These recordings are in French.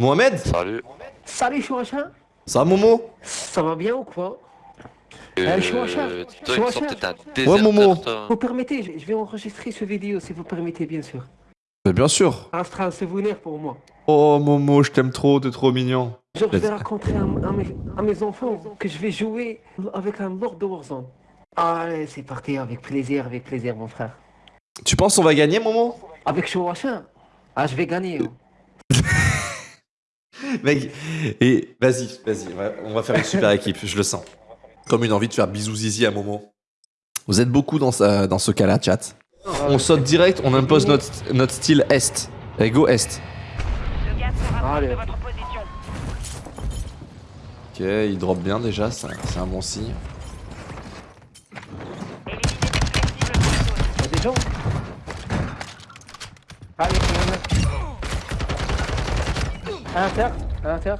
Mohamed Salut. Salut Chouachin Ça va Momo? Ça va bien ou quoi? Euh, Eh, Chouachin, Ouais, Momo. Vous permettez, je vais enregistrer ce vidéo si vous permettez bien sûr. Bien sûr sera un souvenir pour moi. Oh Momo, je t'aime trop, t'es trop mignon. Genre, je vais raconter à, à mes, à mes enfants que je vais jouer avec un Lord de Warzone. Allez, c'est parti, avec plaisir, avec plaisir mon frère. Tu penses on va gagner Momo? Avec Chouachin? Ah, je vais gagner. hein. Mec, et vas-y, vas-y, on va- faire une super équipe, je le sens. Comme une envie de faire bisous zizi à Momo. Vous êtes beaucoup dans, ce cas-là, chat. On saute direct, on impose notre, notre style Est. Allez, go Est. Le gaz se rapproche Allez. de votre position. Ok, il drop bien déjà, c'est un bon signe. Éliminez les flexibles pour Il y a des gens Allez. À l'inter, à l'inter.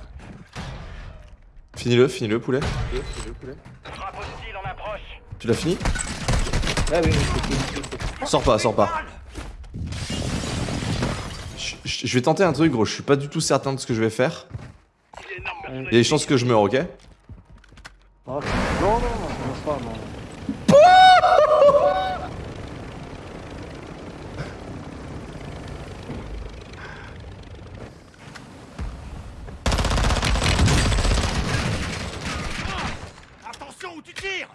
Finis-le, finis-le, poulet. zone. Frappe hostile en approche. Tu l'as fini Ah oui, Sors pas, sors pas. Je, je- je vais tenter un truc, gros, je suis pas du tout certain de ce que je vais faire. Il y a des chances que je meure, ok? Oh, non, non, non, commence pas, non. Attention où tu tires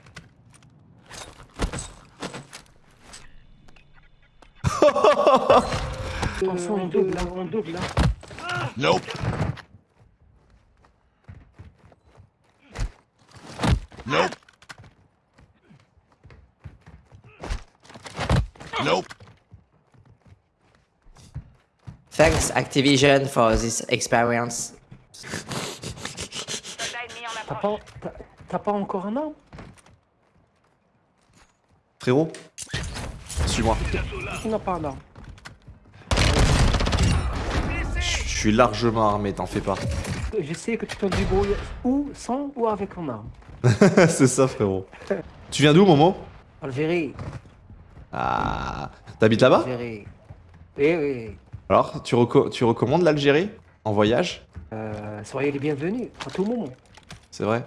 Attention, on double, là, on double, là. Nope. Nope. Nope. Thanks Activision for this experience. T'as pas, t'as- t'as pas encore un arme? Frérot? Suis-moi. Tu n'as pas un arme? Suis largement armé, t'en fais pas. Je sais que tu te débrouilles ou sans ou avec un arme. c'est ça, frérot. Tu viens d'où, Momo? Algérie, Ah. T'habites là-bas? Algérie. Oui, oui. Alors, tu, reco- tu recommandes l'Algérie? En voyage? Euh, soyez les bienvenus à tout moment. C'est vrai?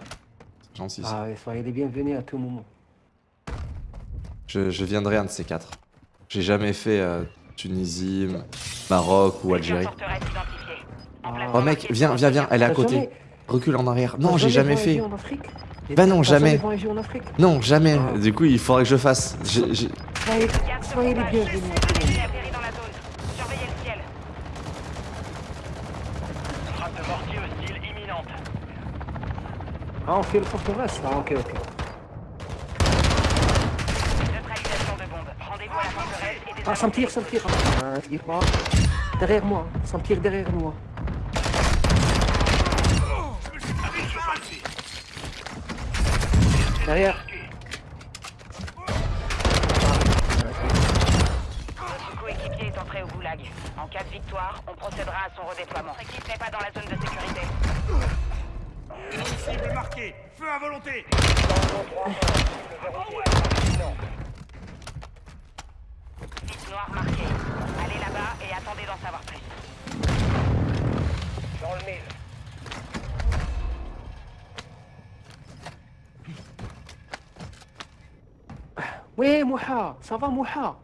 C'est gentil. ça. Ah oui, soyez les bienvenus à tout moment. Je, je viendrai un de ces quatre. J'ai jamais fait euh, Tunisie, Maroc ou Algérie. Identifiée. Emplacement Oh mec, viens, viens, viens, elle est à côté. Recule en arrière. Non, j'ai jamais fait. Bah non, jamais. Non, jamais. Ah. Du coup, il faudrait que je fasse. J'ai- j'ai- Soyez, les imminente. Ah, on fait le forteresse Ah, ok, ok. Ah, ça me tire, ça me tire. Ah, tire pas. Derrière moi, ça me tire derrière moi. Derrière. Votre coéquipier est entré au goulag. En cas de victoire, on procédera à son redéploiement. Votre équipe n'est pas dans la zone de sécurité. Cible marquée. Feu à volonté. Site noir marqué. Allez là-bas et attendez d'en savoir plus. Dans le mille. Oui, Mouha, ça va, Mouha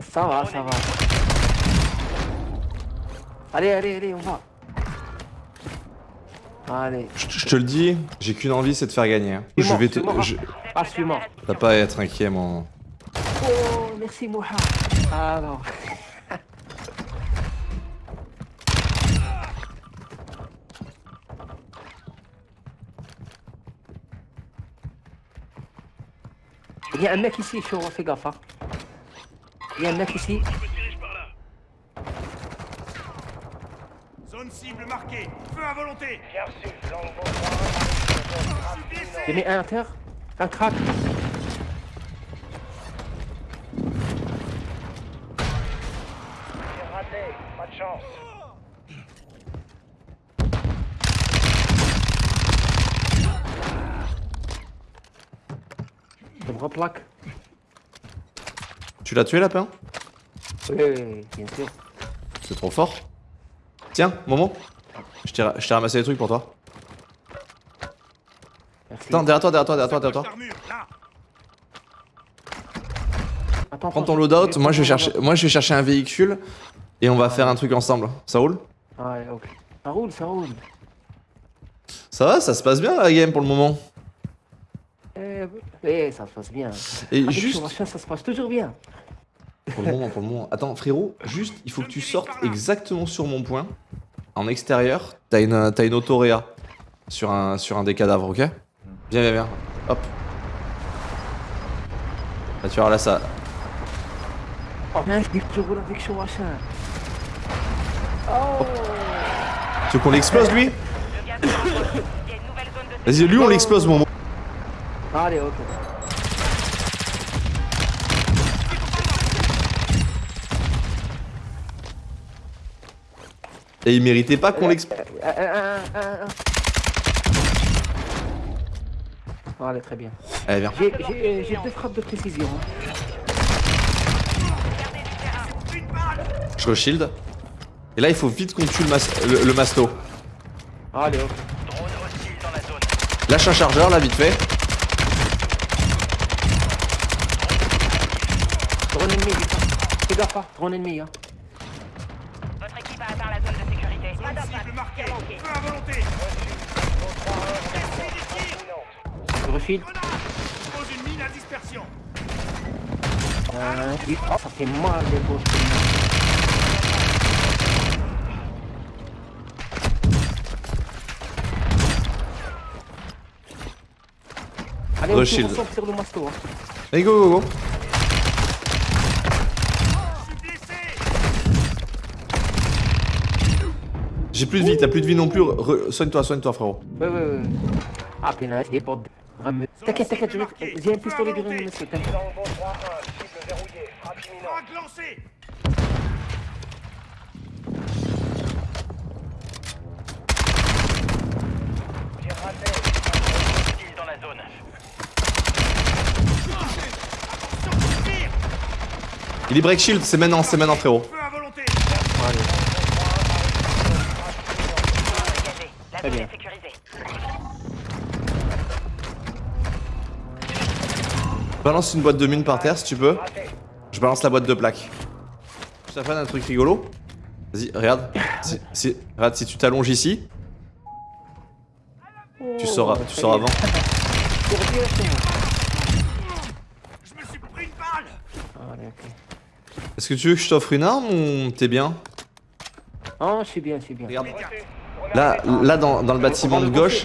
Ça va, ça va. Allez, allez, allez, on va. Allez. Je, te le dis, j'ai qu'une envie, c'est de faire gagner. Je vais te. je- Ah, suis-moi. T'as pas à être inquiet, mon. Oh, merci, Mouha. Ah Il y a un mec ici, chaud, fais gaffe. hein. Il y a un mec ici. Zone cible marquée. Feu à volonté. J'ai mis un inter, un crack. Je me replaque. Tu l'as tué, lapin Oui, bien sûr. C'est trop fort. Tiens, moment. Je t'ai ramassé des trucs pour toi. Merci. Attends, derrière toi, derrière toi, derrière toi, derrière toi. Attends, Prends ton loadout, moi je vais chercher, moi je vais chercher un véhicule et on va faire un truc ensemble. Ça roule? Ouais, ok. Ça roule, ça roule. Ça va, ça se passe bien la game pour le moment. Eh, eh, ça se passe bien. Et Avec juste ça se passe toujours bien. pour le moment, pour le moment. Attends, frérot, juste il faut que tu sortes exactement sur mon point. En extérieur, t'as une, t'as une autoréa sur un, sur un des cadavres, ok? Viens, viens, viens. Hop. Là, tu vois, là ça. Oh. Oh Tu veux qu'on l'explose lui? Vas-y, lui on l'explose, mon Allez, ok. Et il méritait pas qu'on l'explose. Euh, euh, euh, euh. Allez, très bien. Allez, viens. J'ai- deux frappes de précision. hein. Je re-shield. Et là, il faut vite qu'on tue le, mas- le, le masto. Allez, zone. Lâche un chargeur, là, vite fait. Drone ennemi. Fais gaffe, hein. Drone ennemi, hein. Votre équipe a atteint la zone de sécurité. Pas d'impact. cible marquée. Tir manqué. Feu à volonté. Je refile. Pose une mine à dispersion. Euh. Oh, ça fait mal, les gauches. Allez, on ensemble sur le masto. Hein. Allez, go, go, go. Je suis blessé J'ai plus de vie, t'as plus de vie non plus. Soigne-toi, soigne-toi, frérot. Ouais, ouais, ouais. Ah, des. Rame- T'inquiète, t'inquiète, je vais- j'ai un pistolet de monsieur. T'inquiète. Il est break shield, c'est maintenant, c'est maintenant, frérot. Balance une boîte de mine par terre si tu peux. Je balance la boîte de plaques. Je t'apprends un truc rigolo. Vas-y, regarde. Si, si- regarde, si tu t'allonges ici, tu sauras, tu très sauras bien. avant. Tire directement. Je me suis pris une balle Allez, ok. Est-ce que tu veux que je t'offre une arme ou t'es bien Oh, je suis bien, je suis bien. Regarde. Là, là dans, dans le bâtiment de gauche,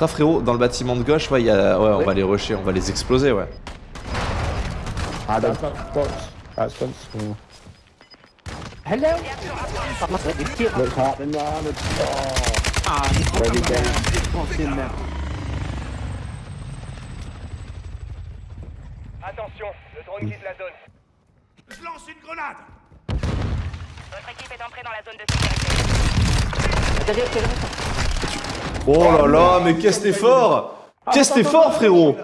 Ah, frérot, dans le bâtiment de gauche, ouais, y a, ouais, on va les rusher, on va les exploser, ouais. Ah. That's close. Oh. Hello? Ah, Ah. Attention, le drone quitte la zone. Je lance une grenade Votre équipe est entrée dans la zone de sécurité. Oh là là, mais qu'est-ce que t'es fort Qu'est-ce que t'es fort, frérot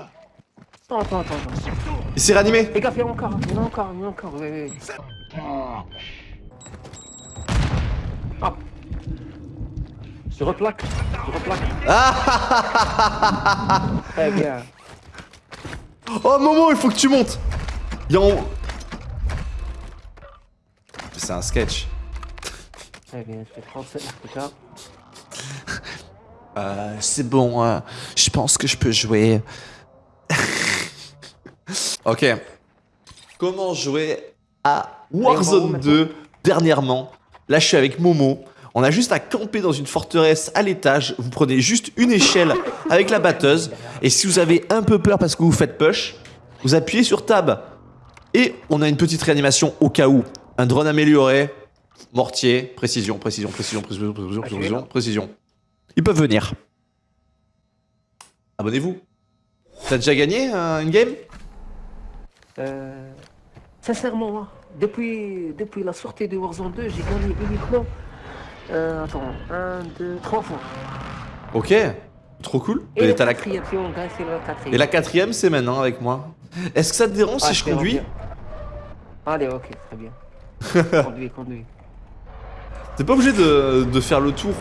Attends, attends, attends. attends. Il s'est réanimé Les gars, il y en a encore, il y en a encore, il y en a encore. Oui. Ah. Je replaque, je replaque. Très bien. Oh Momo, il faut que tu montes Il y a en... C'est un sketch. Très bien, je prendre ça plus tard. Euh, c'est bon, euh, je pense que je peux jouer. ok. Comment jouer à Warzone 2 dernièrement? Là, je suis avec Momo. On a juste à camper dans une forteresse à l'étage. Vous prenez juste une échelle avec la batteuse. Et si vous avez un peu peur parce que vous faites push, vous appuyez sur tab. Et on a une petite réanimation au cas où. Un drone amélioré, mortier, précision, précision, précision, précision, précision, précision, précision. Ils peuvent venir. Abonnez-vous. T'as déjà gagné euh, une game? Euh, sincèrement, hein, depuis, depuis la sortie de Warzone 2, j'ai gagné uniquement. Euh, attends, 1, 2, 3 fois. Ok. Trop cool. Et Et, la t'as la... quatrième, si on gagne, c'est la quatrième. Et la quatrième, c'est maintenant avec moi. Est-ce que ça te dérange Ah, si je c'est conduis? bien. Allez, ok, très bien. conduis, conduis. T'es pas obligé de, de faire le tour.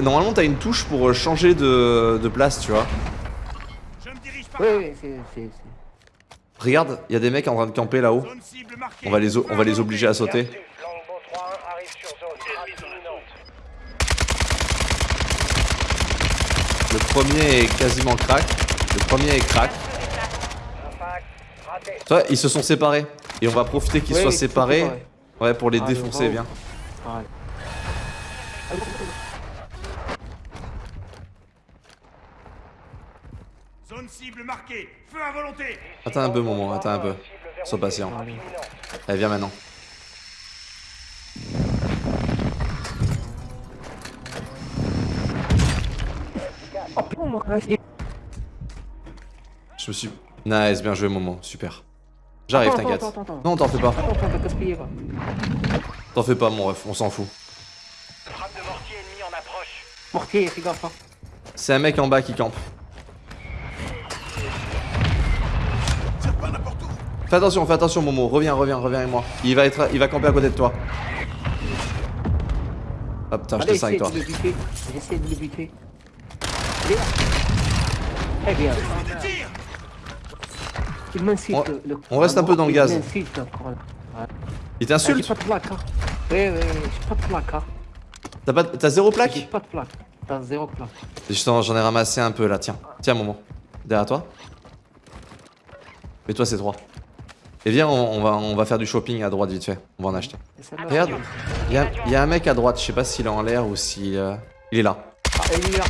Normalement, t'as une touche pour euh, changer de, de place, tu vois. Oui, oui, c'est. Regarde, il y a des mecs en train de camper là-haut. On va les, on va les obliger à sauter. Perdu. Longbow 3-1 arrive sur zone. Frappe imminente. Le premier est quasiment crack. Le premier est crack. Toi, ils se sont séparés. Et on va profiter qu'ils Oui, soient séparés. Ouais, pour les Ah, défoncer, le viens. Ouais. Zone cible marquée. Feu à volonté. Attends un peu, moment, attends un peu. Sois patient. Allez, viens maintenant. Je me suis. Nice, bien joué, Momo. Super. J'arrive, t'inquiète. Non, t'en fais pas. T'en fais pas, mon ref, on s'en fout. Frappe de mortier ennemi en approche. Mortier, fais gaffe. hein. C'est un mec en bas qui campe. Fais attention, fais attention, Momo. Reviens, reviens, reviens avec moi. Il va, être, il va camper à côté de toi. Ah putain, j'étais 5 essaie toi. J'essaie de le buter. Très bien. Il m'insulte. On- le- le- on reste un peu dans le gaz. Il Ah, j'ai t'insulte pas de plaque. Hein. Oui, oui, oui, j'ai pas de plaque. Hein. T'as pas- T'as zéro J'ai plaque? pas de plaque. T'as zéro plaque. Justement, j'en ai ramassé un peu là, tiens. Tiens, Momo. Derrière toi. Et toi, c'est 3. Et viens, on, on va, on va faire du shopping à droite vite fait. On va en acheter. Regarde, il y a, il y a un mec à droite, je sais pas s'il est en l'air ou si. euh, Il est là. Ah, il est là.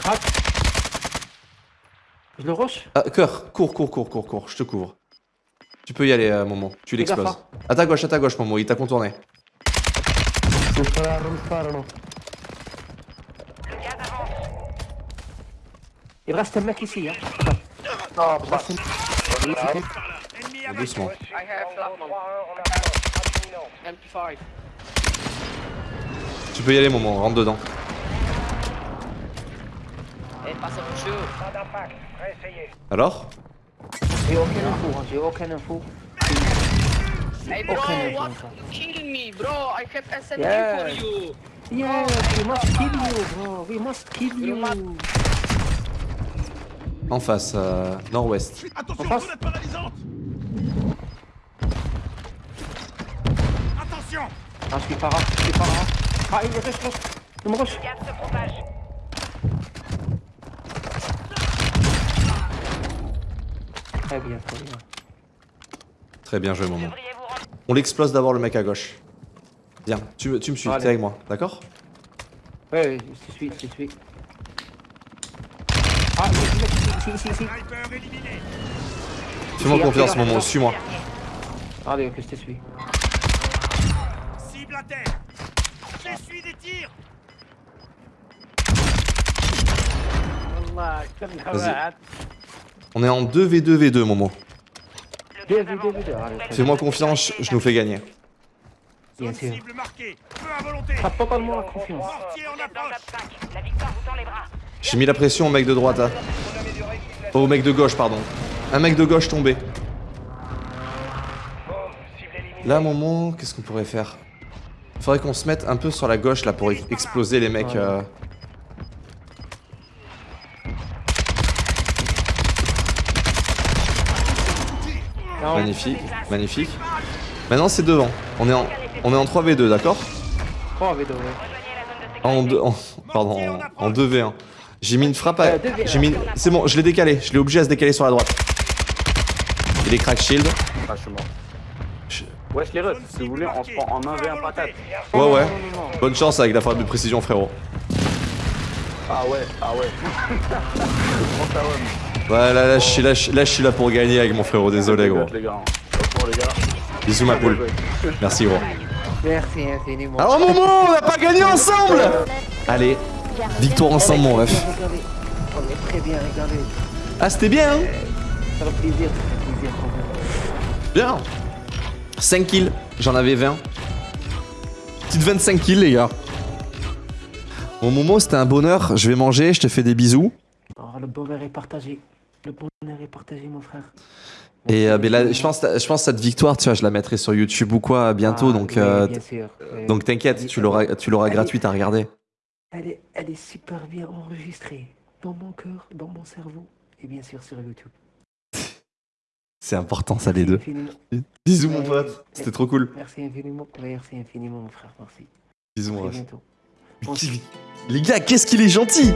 Crac. Je le rush? Ah, cœur, cours, cours, cours, cours, cours, je te couvre. Tu peux y aller, euh, Momo. Tu l'exploses. hein. À ta gauche, à ta gauche, Momo, il t'a contourné. Il reste un mec ici. Hein. Doucement. Longbow 3-1 en approche. Frappe imminente. Tu peux y aller, Momo, rentre dedans. Réessayez. Alors? J'ai aucune info. Hein. J'ai aucune info. Hey bro, info. what you killing me, bro? I have SMG Yeah. for you. Yeah, we must kill you, bro. We must kill you. En face, euh, nord-ouest. Attention, En face. paralysante. Attention. Ah, je suis pas rare. Je suis pas rare. Ah, il. Il me rush. Le gaz se propage. Très bien, très bien. Très bien joué, vous rendre. On l'explose d'abord le mec à gauche. Viens, tu, me- tu me suis, t'es avec moi, d'accord? Ouais, ouais, je te suis, je te suis. Ah, il y a un mec ici, ici, ici, ici. Sniper éliminé. Fais-moi confiance, regarde. suis-moi. Allez, ok, je te suis. Cible à terre. J'essuie des tirs. Vas-y. On est en 2v2v2, Momo. Fais-moi confiance, je nous fais gagner. Bien sûr. T'as totalement la confiance. Mortier en Vous êtes dans le approche. top 5. La victoire vous tend les bras. J'ai mis la pression au mec de droite, hein. Oh, au mec de gauche, pardon. Un mec de gauche tombé. Bombe. Cible éliminée. Là, Momo, qu'est-ce qu'on pourrait faire? Faudrait qu'on se mette un peu sur la gauche là pour ex- exploser les mecs. euh. Magnifique, magnifique. Maintenant c'est devant. On est en, on est en 3v2, d'accord? Trois V2, ouais. En, deux- en- pardon, en, en 2v1. J'ai mis une frappe à... Euh, 2v1. J'ai mis... une- C'est bon, je l'ai décalé. Je l'ai obligé à se décaler sur la droite. Il est crack shield. Ah, je suis mort. Je- Wesh les Zone si vous voulez, on se prend en Feu à 1v1 volonté. patate. Ouais, ouais. Non, non, non, non. Bonne chance avec la frappe de précision, frérot. Ah ouais, ah ouais. Ouais, là, là, je suis là, je- là, je suis là pour gagner avec mon frérot. Désolé, gros. Bisous, ma poule. Merci, gros. Merci infiniment. Alors, Momo, on n'a pas gagné ensemble Allez, victoire ensemble, mon ref. Regardez. On est très bien, regardez. Ah, c'était bien, hein Ça fait plaisir, ça fait plaisir. Bien 5 kills, j'en avais 20. Petite 25 kills, les gars. Bon, Momo, c'était un bonheur. Je vais manger, je te fais des bisous. Oh, le bonheur est partagé. Le bonheur est partagé, mon frère. Et euh, mais là, je pense, je pense cette victoire, tu vois, je la mettrai sur YouTube ou quoi bientôt. Ah, donc, oui, euh. Euh, donc t'inquiète, tu l'auras, tu l'auras gratuite à regarder. Elle est, elle est super bien enregistrée dans mon cœur, dans mon cerveau et bien sûr sur YouTube. C'est important, ça les deux. Infiniment. Bisous mon pote, c'était trop cool. Merci infiniment. Merci infiniment, mon frère. Merci. Bisous mon ref. Les gars, qu'est-ce qu'il est gentil